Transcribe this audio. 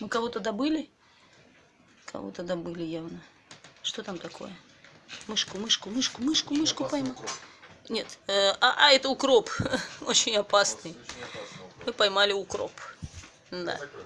Мы кого-то добыли? Кого-то добыли явно. Что там такое? Мышку, мышку, мышку, мышку, мышку поймал. Нет, э, а, а, это укроп. Очень опасный. Очень. Мы поймали укроп. Да. Закрой.